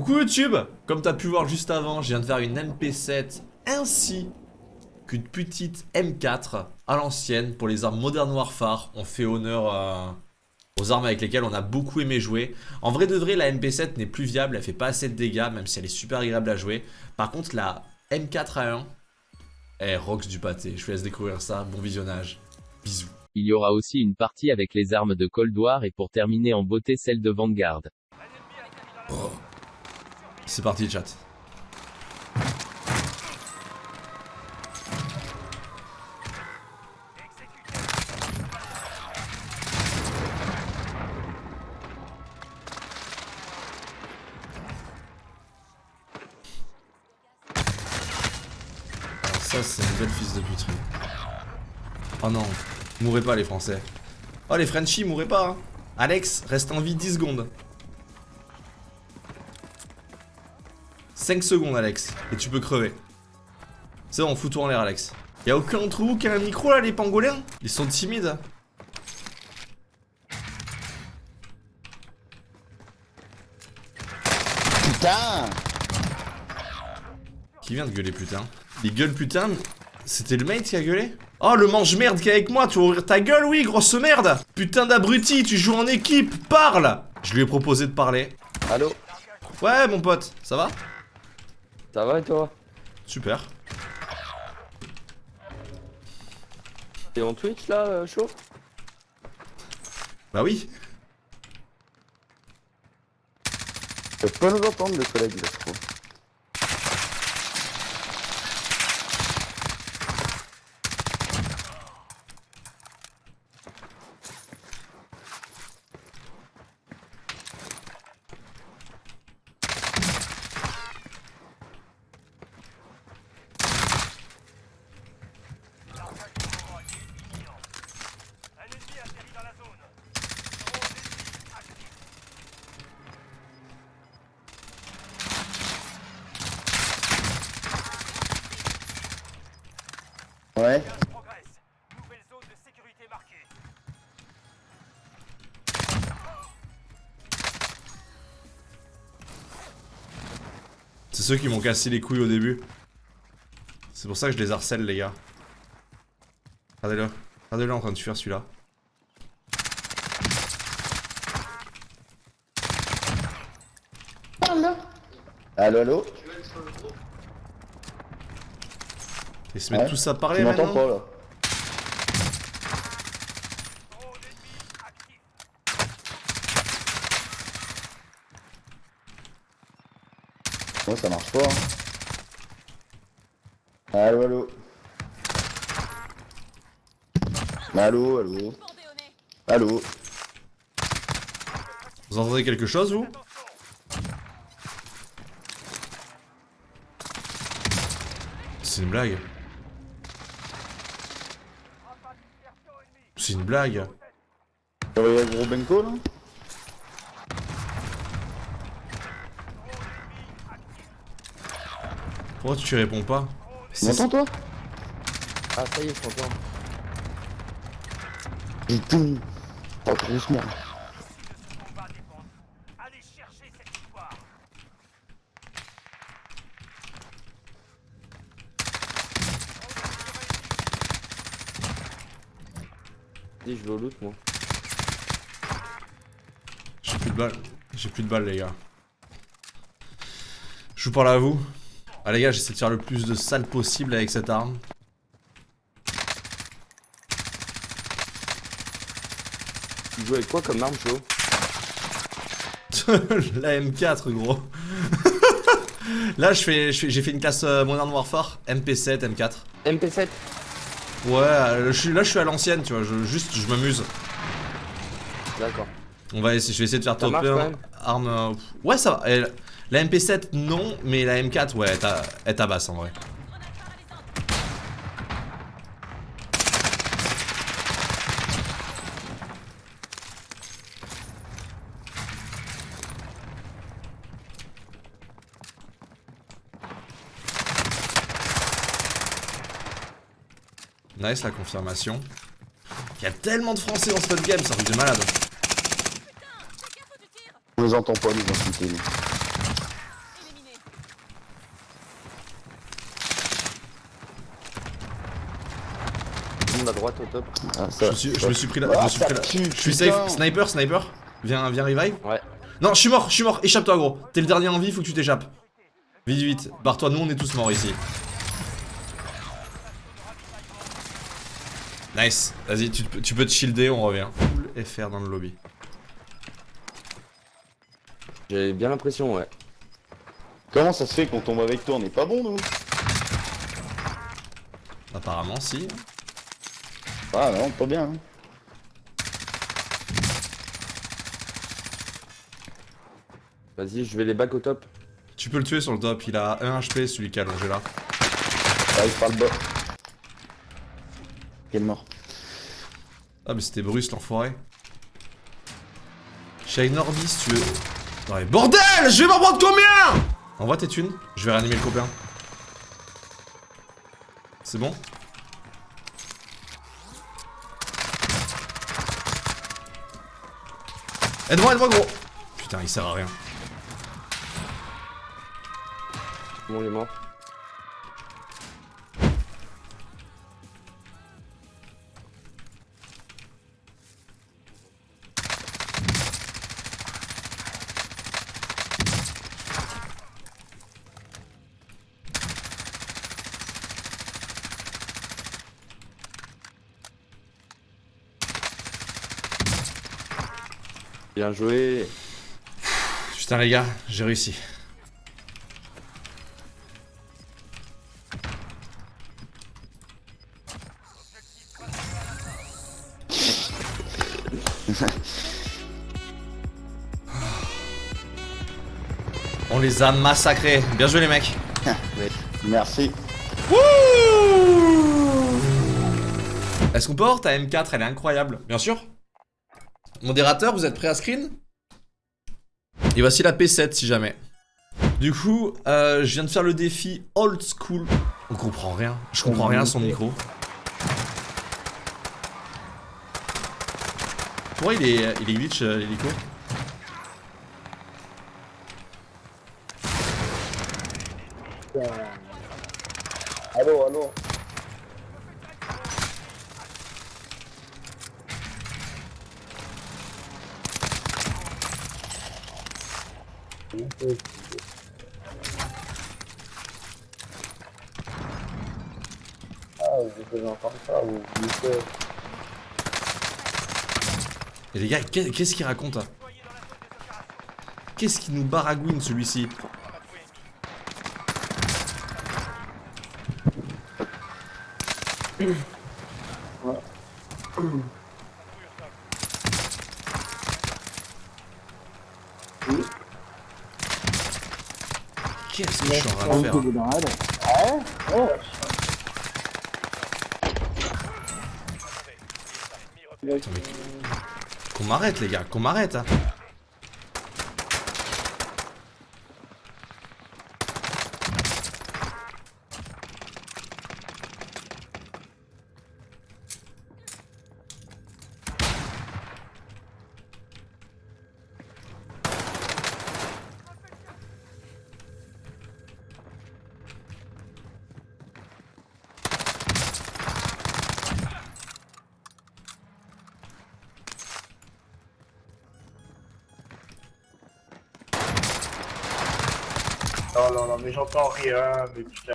Coucou YouTube Comme t'as pu voir juste avant, je viens de faire une MP7 ainsi qu'une petite M4 à l'ancienne pour les armes Modern Warfare. On fait honneur euh, aux armes avec lesquelles on a beaucoup aimé jouer. En vrai de vrai, la MP7 n'est plus viable, elle fait pas assez de dégâts, même si elle est super agréable à jouer. Par contre, la M4A1, elle rocks du pâté. Je vous laisse découvrir ça, bon visionnage. Bisous. Il y aura aussi une partie avec les armes de Cold War et pour terminer en beauté celle de Vanguard. C'est parti chat. Ça c'est une belle fils de puterie. Oh non, mourrez pas les français. Oh les Frenchies, mourrez pas hein. Alex, reste en vie 10 secondes. 5 secondes Alex, et tu peux crever. C'est bon, fous-toi en l'air Alex. Y'a aucun d'entre vous qui a un micro là, les pangolins? Ils sont timides. Putain Qui vient de gueuler putain? Il gueule putain C'était le mate qui a gueulé? Oh le mange-merde qui est avec moi, tu vas ouvrir ta gueule oui grosse merde Putain d'abruti, tu joues en équipe, parle Je lui ai proposé de parler. Allô? Ouais mon pote, ça va? Ça va et toi? Super. T'es en Twitch là, euh, chaud? Bah oui. Je peux pas nous entendre les collègues là, je trouve. Ceux qui m'ont cassé les couilles au début. C'est pour ça que je les harcèle les gars. Regardez-le. Regardez-le en train de fuir celui-là. Allô, allô? Ils se mettent Ouais. tous à Tu parler m'entends maintenant? pas là Moi ça marche pas. hein. Allô, allô Allô, allô Allô Vous entendez quelque chose vous? C'est une blague. C'est une blague. Le gros Benko là? Pourquoi tu réponds pas m'entends toi Ah ça y est, je t'entends. Putain Oh cette victoire. Dis je vais au loot moi. J'ai plus de balles. J'ai plus de balles les gars. Je vous parle à vous. Ah les gars, j'essaie de faire le plus de salles possible avec cette arme. Tu joues avec quoi comme arme, Joe La M4, gros. Là, je fais, j'ai fait une classe euh, Modern Warfare, MP7, M4. MP7 Ouais, euh, là je suis à l'ancienne, tu vois, je, juste je m'amuse. D'accord. On va essayer, je vais essayer de faire top 1 arme. Ouais ça va. La MP7 non, mais la M4 ouais, elle ta- elle tabasse en vrai. Nice la confirmation. Il y a tellement de français dans ce game, un truc de malade. On les entend pas nous insulter. Nous. À droite au top. Ah, je, suis, me suis pris là. Ah, je suis safe. Sniper, sniper. Viens, viens revive. Ouais. Non, je suis mort, je suis mort. Échappe-toi, gros. T'es le dernier en vie, faut que tu t'échappes. Vite, vite. Barre-toi, nous on est tous morts ici. Nice. Vas-y, tu, tu, peux te shielder, on revient. Full FR dans le lobby. J'ai bien l'impression, ouais. Comment ça se fait qu'on tombe avec toi On est pas bon, nous Apparemment, si. Ah non, pas bien. hein. Vas-y, je vais les back au top. Tu peux le tuer sur le top, il a 1 HP celui qui est allongé là. J'arrive par le bas. Il est mort. Ah mais c'était Bruce l'enfoiré. Avec Norby si tu veux. Bordel Je vais m'en prendre combien Envoie tes thunes, je vais réanimer le copain. C'est bon Aide-moi, aide-moi gros Putain il sert à rien. Bon, il est mort. Bien joué. Putain les gars, j'ai réussi. On les a massacrés. Bien joué les mecs. Merci. Est-ce qu'on peut avoir ta M4 Elle est incroyable. Bien sûr. Modérateur, vous êtes prêt à screen? Et voici la P7 si jamais. Du coup, euh, je viens de faire le défi old school. On comprend rien. Je comprends rien à son micro. Pourquoi il est, il est glitch euh, l'hélico Allô, allô. Et les qu'est-ce qu'il raconte hein? Qu'est-ce qu'il nous baragouine celui-ci? Qu'est-ce que je suis en train faire mais- Qu'on m'arrête les gars, qu'on m'arrête hein. Non, non, non, mais j'entends rien, mais putain.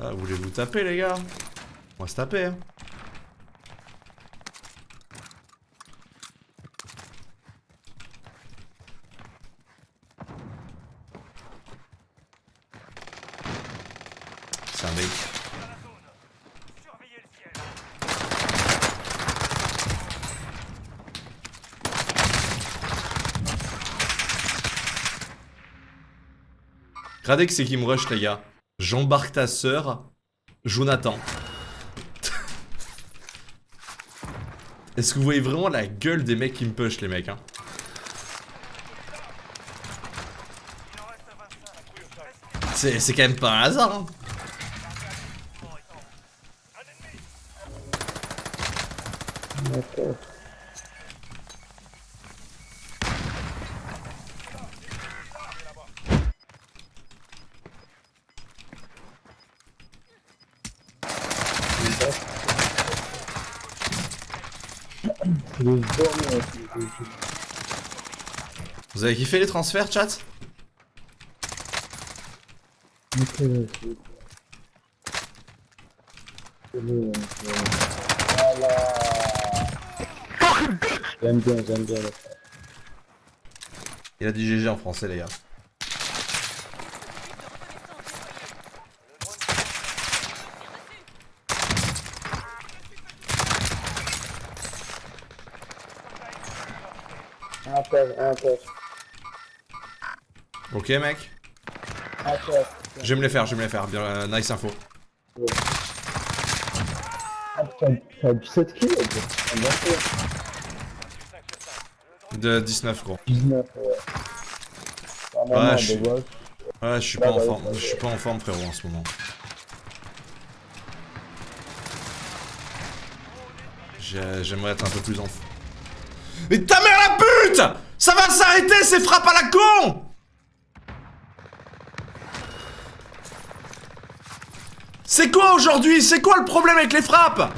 Ah, voulez-vous taper les gars? On va se taper hein. C'est un. Regardez que c'est qui me rush les gars. J'embarque ta sœur, Jonathan. Est-ce que vous voyez vraiment la gueule des mecs qui me push les mecs hein? C'est quand même pas un hasard hein D'accord. Vous avez kiffé les transferts, chat? J'aime bien, j'aime bien. Il a dit GG en français, les gars. Un Ok, mec un. Je vais me les faire, je vais me les faire. Bien, euh, nice info. Ah, putain, t'as 17 kills. De 19, gros. 19, ouais. Ah, Ouais, je suis-. Ouais, je suis Bah, pas en bah, forme. Je suis pas en forme, frérot, en ce moment. J'ai- J'aimerais être un peu plus en forme. Mais ta mère la pute Ça va s'arrêter ces frappes à la con! C'est quoi aujourd'hui? C'est quoi le problème avec les frappes?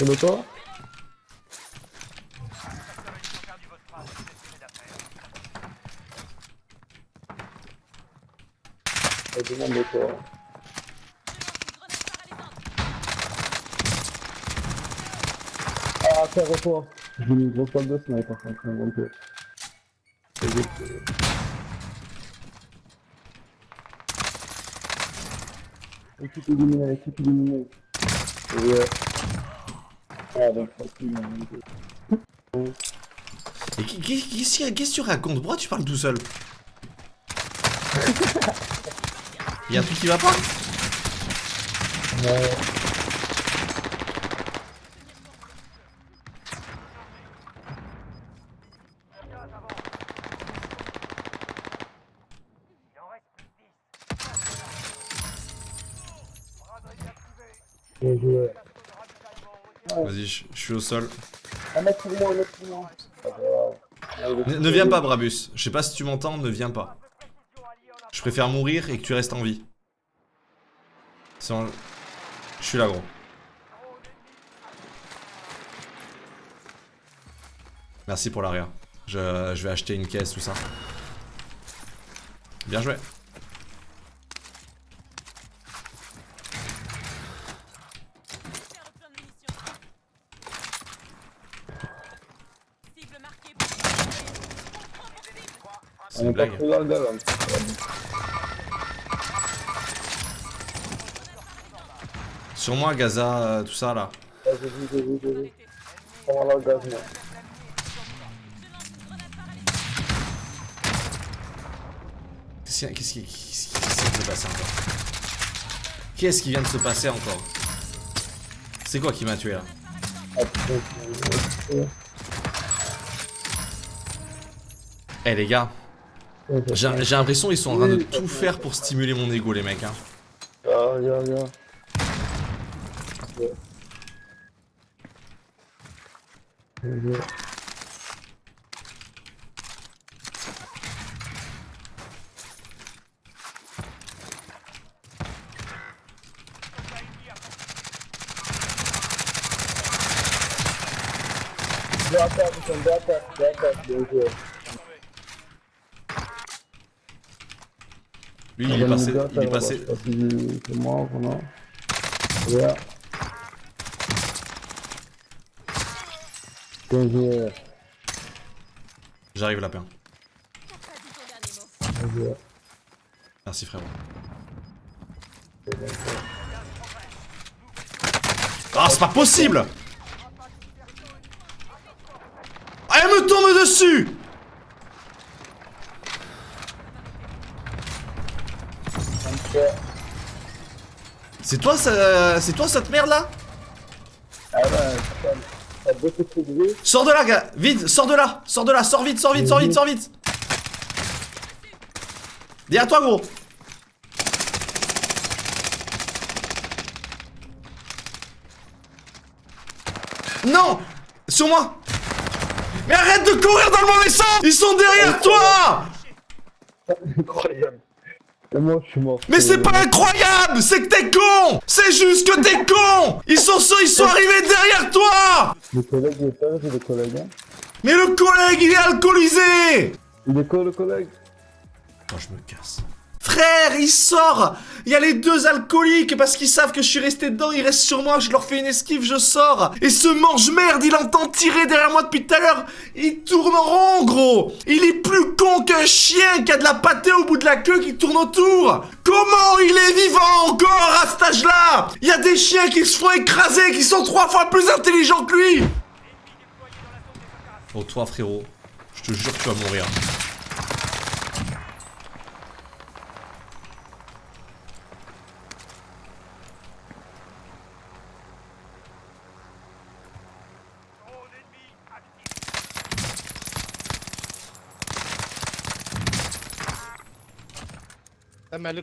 Toit Je demande le toit. Ah, faire toit. J'ai mis une grosse balle de sniper de monter. C'est vite. Équipe éliminée, équipe éliminée. Ouais. Ah, donc, tranquille, on est deux. Et qui- qui- Qu'est-ce que qu'est-ce que tu racontes? Pourquoi tu parles tout seul? Y'a un truc qui va pas? Ouais. Il en reste plus que 10. Radar activé. Bien joué. Vas-y, je suis au sol. Un mec pour moi, un mec pour moi. Pas grave. Ne, ne viens pas, Brabus. Je sais pas si tu m'entends, ne viens pas. Je préfère mourir et que tu restes en vie. Je suis là, gros. Merci pour l'arrière. Je, je vais acheter une caisse, tout ça. Bien joué. C'est On une est pas blague. là. Sur moi, Gaza, euh, tout ça, là. Ouais, j'ai vu, j'ai vu, j'ai vu. Comment l'engagement Qu'est-ce qui, qu'est-ce qui- qu'est-ce qui- qu'est-ce qui vient de se passer encore Qu'est-ce qui vient de se passer encore C'est quoi qui m'a tué là Ah, Eh les gars, j'ai l'impression qu'ils sont en train de tout faire pour stimuler mon ego les mecs. Hein attaques, ils sont deux attaques, deux attaques, bien joué. Lui il est passé, il est passé. C'est moi, vraiment. Joué. J'arrive lapin. Merci frérot. Ah c'est pas possible Ah elle me tombe dessus Un peu. C'est toi, ça... c'est toi cette merde là Ah bah, t'as beaucoup trop de bruit. Sors de là, gars. Vite, sors de là. Sors de là, sors vite, sors vite, sors vite, sors vite. Derrière toi, gros. Non Sur moi. Mais arrête de courir dans le mauvais sens. Ils sont derrière toi. Incroyable. Et moi, je suis mort. Mais c'est pas incroyable C'est que t'es con C'est juste que t'es con Ils sont ils sont arrivés derrière toi Le collègue, il est pas le collègue. Hein. Mais le collègue, il est alcoolisé Il est quoi, le collègue? Moi, je me casse. Il sort Il y a les deux alcooliques parce qu'ils savent que je suis resté dedans, ils restent sur moi, je leur fais une esquive, je sors. Et ce mange-merde, il entend tirer derrière moi depuis tout à l'heure. Il tourne en rond, gros Il est plus con qu'un chien qui a de la pâtée au bout de la queue qui tourne autour Comment il est vivant encore à cet âge-là? Il y a des chiens qui se font écraser, qui sont trois fois plus intelligents que lui Oh toi frérot, je te jure que tu vas mourir. Man.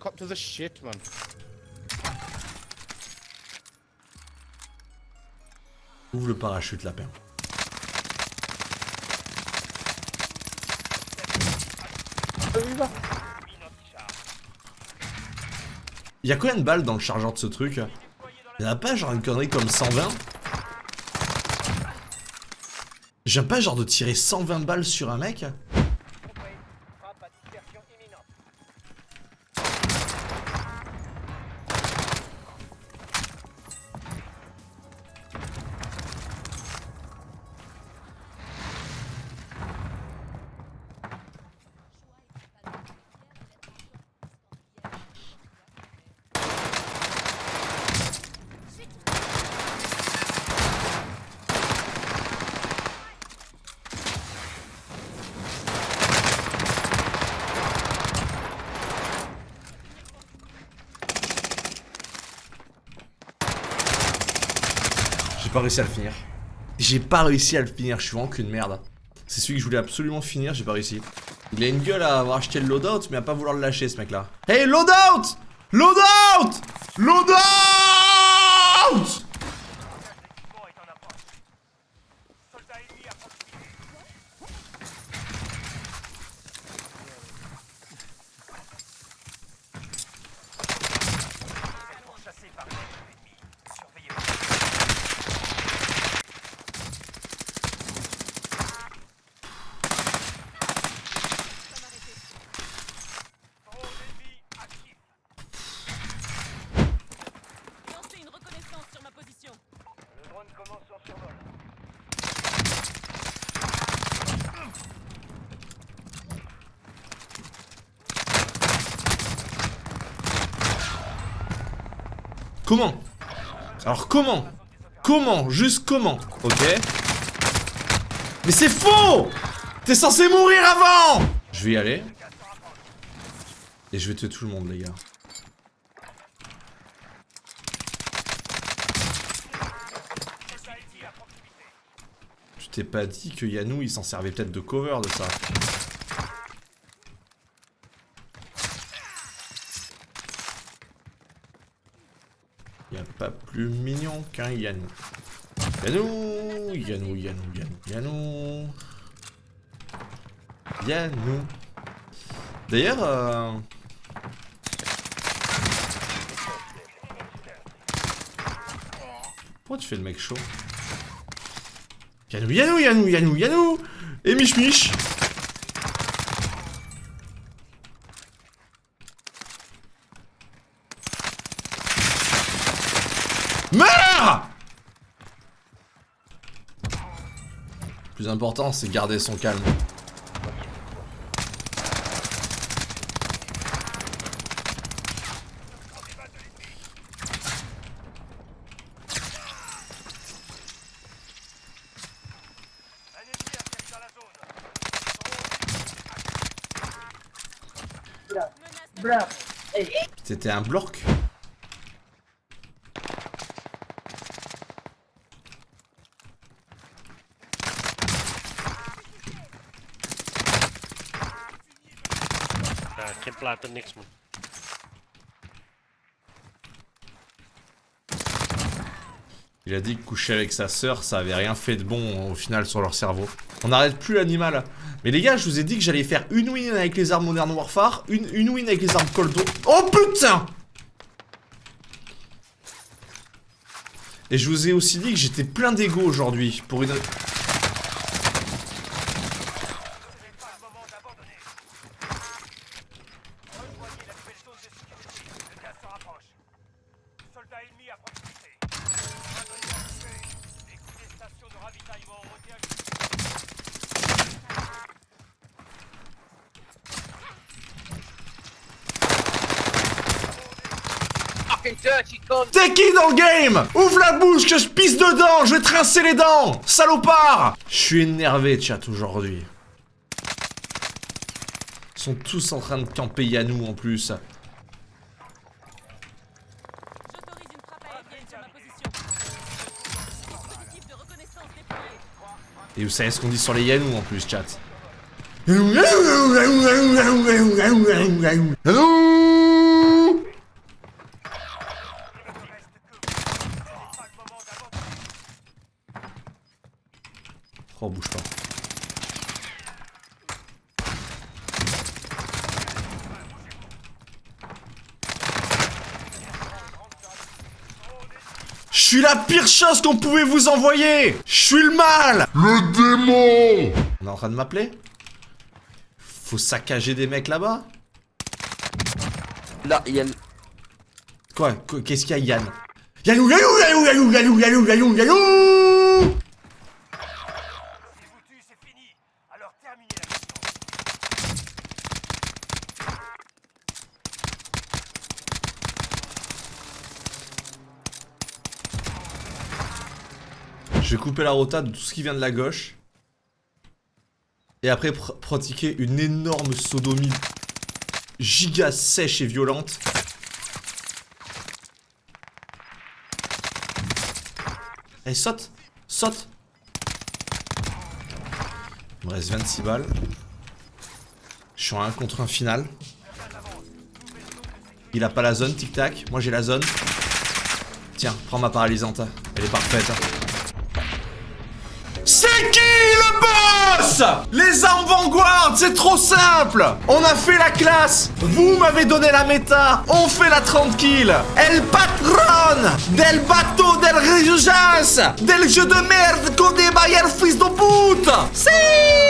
Ouvre le parachute, lapin. Il y a combien de balles dans le chargeur de ce truc? Il y en a pas genre une connerie comme 120 J'aime pas genre de tirer 120 balles sur un mec? Pas réussi à le finir. J'ai pas réussi à le finir, je suis vraiment qu'une merde. C'est celui que je voulais absolument finir, j'ai pas réussi. Il a une gueule à avoir acheté le loadout, mais à pas vouloir le lâcher ce mec là. Hey, loadout Loadout Loadout Comment Alors comment Comment Juste comment Ok Mais c'est faux T'es censé mourir avant Je vais y aller. Et je vais tuer tout le monde les gars. Tu t'es pas dit que Yanou il s'en servait peut-être de cover de ça pas plus mignon qu'un Yanou. Yanou, Yanou, Yanou, Yanou, Yanou. Yanou. D'ailleurs, euh... Pourquoi tu fais le mec chaud? Yanou, Yanou, Yanou, Yanou, Yanou Et Mich Mich Plus important, c'est garder son calme. C'était un bloc Il a dit que coucher avec sa sœur, ça avait rien fait de bon au final sur leur cerveau. On n'arrête plus l'animal. Mais les gars, je vous ai dit que j'allais faire une win avec les armes Modern Warfare, une, une win avec les armes Cold. Oh putain Et je vous ai aussi dit que j'étais plein d'ego aujourd'hui pour une... Ce n'est pas le moment d'abandonner. Rejoignez la nouvelle zone de sécurité. Le gaz se rapproche. Soldats ennemis à proximité. Les coups des stations de ravitaillement ont été ajustés. T'es qui dans le game Ouvre la bouche que je pisse dedans Je vais te rincer les dents Salopard Je suis énervé, chat, aujourd'hui. Ils sont tous en train de camper Yanou en plus. Et vous savez ce qu'on dit sur les Yanou en plus, chat. Oh, bouge pas. Je suis la pire chose qu'on pouvait vous envoyer. Je suis le mal. Le démon. On est en train de m'appeler? Faut saccager des mecs là-bas? Là, Yann. Quoi? Qu- Qu'est-ce qu'il y a Yann? Yannou, Yannou, Yannou, Yannou, Yannou, Yannou, Yannou, Yannou Si vous tue, c'est fini. Alors terminez la mission. Je vais couper la rota de tout ce qui vient de la gauche. Et après pr- pratiquer une énorme sodomie giga sèche et violente. Allez, saute Saute Il me reste 26 balles. Je suis en 1 contre 1 final. Il a pas la zone, tic-tac. Moi j'ai la zone. Tiens, prends ma paralysante. Elle est parfaite. C'est qui le boss? Les armes Vanguard, c'est trop simple. On a fait la classe. Vous m'avez donné la méta. On fait la 30 kills. El patron Del bateau del rejujas Del jeu de merde Codé Bayer fils de pute. Si